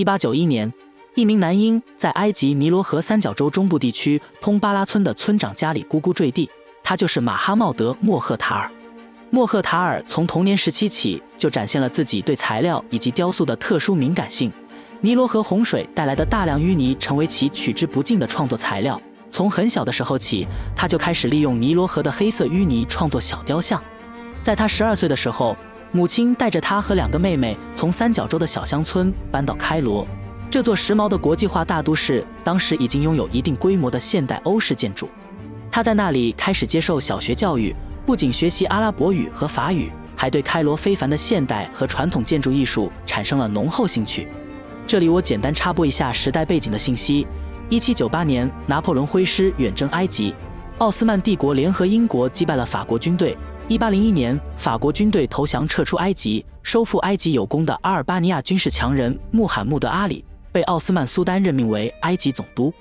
一八九一年，一名男婴在埃及尼罗河三角洲中部地区通巴拉村的村长家里咕咕坠地，他就是马哈茂德·莫赫塔尔。莫赫塔尔从童年时期起就展现了自己对材料以及雕塑的特殊敏感性。尼罗河洪水带来的大量淤泥成为其取之不尽的创作材料。从很小的时候起，他就开始利用尼罗河的黑色淤泥创作小雕像。在他十二岁的时候，母亲带着他和两个妹妹从三角洲的小乡村搬到开罗，这座时髦的国际化大都市，当时已经拥有一定规模的现代欧式建筑。他在那里开始接受小学教育。不仅学习阿拉伯语和法语，还对开罗非凡的现代和传统建筑艺术产生了浓厚兴趣。这里我简单插播一下时代背景的信息：一七九八年，拿破仑挥师远征埃及，奥斯曼帝国联合英国击败了法国军队。一八零一年，法国军队投降撤出埃及，收复埃及有功的阿尔巴尼亚军事强人穆罕默德阿里被奥斯曼苏丹任命为埃及总督。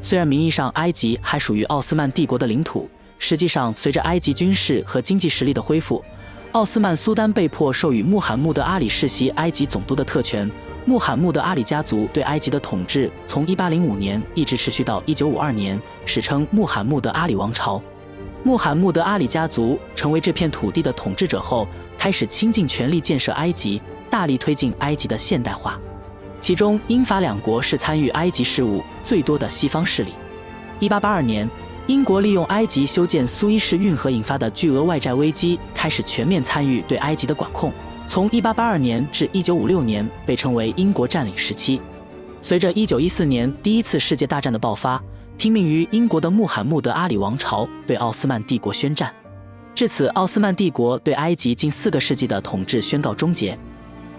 虽然名义上埃及还属于奥斯曼帝国的领土。实际上，随着埃及军事和经济实力的恢复，奥斯曼苏丹被迫授予穆罕默德阿里世袭埃及总督的特权。穆罕默德阿里家族对埃及的统治从1805年一直持续到1952年，史称穆罕默德阿里王朝。穆罕默德阿里家族成为这片土地的统治者后，开始倾尽全力建设埃及，大力推进埃及的现代化。其中，英法两国是参与埃及事务最多的西方势力。1882年。英国利用埃及修建苏伊士运河引发的巨额外债危机，开始全面参与对埃及的管控。从1882年至1956年被称为英国占领时期。随着1914年第一次世界大战的爆发，听命于英国的穆罕默德阿里王朝对奥斯曼帝国宣战，至此，奥斯曼帝国对埃及近四个世纪的统治宣告终结。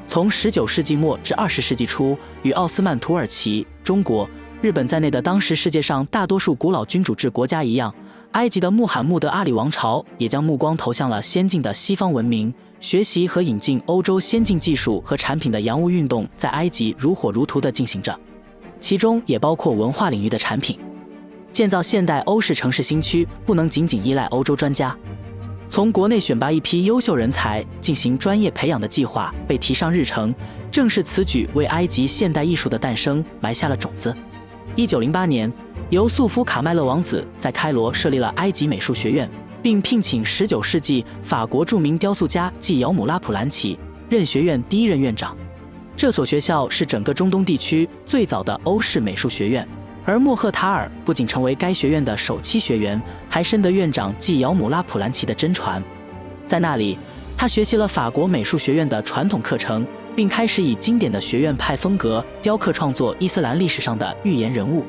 从19世纪末至20世纪初，与奥斯曼土耳其、中国。日本在内的当时世界上大多数古老君主制国家一样，埃及的穆罕默德阿里王朝也将目光投向了先进的西方文明，学习和引进欧洲先进技术和产品的洋务运动在埃及如火如荼地进行着，其中也包括文化领域的产品。建造现代欧式城市新区不能仅仅依赖欧洲专家，从国内选拔一批优秀人才进行专业培养的计划被提上日程，正是此举为埃及现代艺术的诞生埋下了种子。一九零八年，由素夫卡麦勒王子在开罗设立了埃及美术学院，并聘请十九世纪法国著名雕塑家纪尧姆拉普兰奇任学院第一任院长。这所学校是整个中东地区最早的欧式美术学院，而莫赫塔尔不仅成为该学院的首期学员，还深得院长纪尧姆拉普兰奇的真传。在那里，他学习了法国美术学院的传统课程。并开始以经典的学院派风格雕刻创作伊斯兰历史上的预言人物。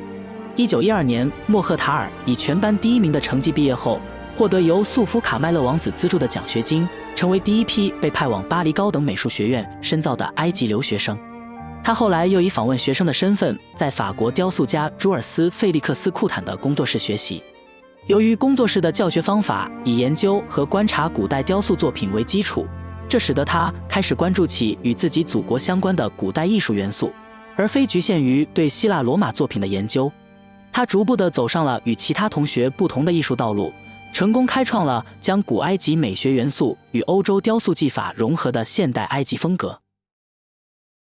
一九一二年，莫赫塔尔以全班第一名的成绩毕业后，获得由素夫卡麦勒王子资助的奖学金，成为第一批被派往巴黎高等美术学院深造的埃及留学生。他后来又以访问学生的身份，在法国雕塑家朱尔斯·费利克斯·库坦的工作室学习。由于工作室的教学方法以研究和观察古代雕塑作品为基础。这使得他开始关注起与自己祖国相关的古代艺术元素，而非局限于对希腊罗马作品的研究。他逐步地走上了与其他同学不同的艺术道路，成功开创了将古埃及美学元素与欧洲雕塑技法融合的现代埃及风格。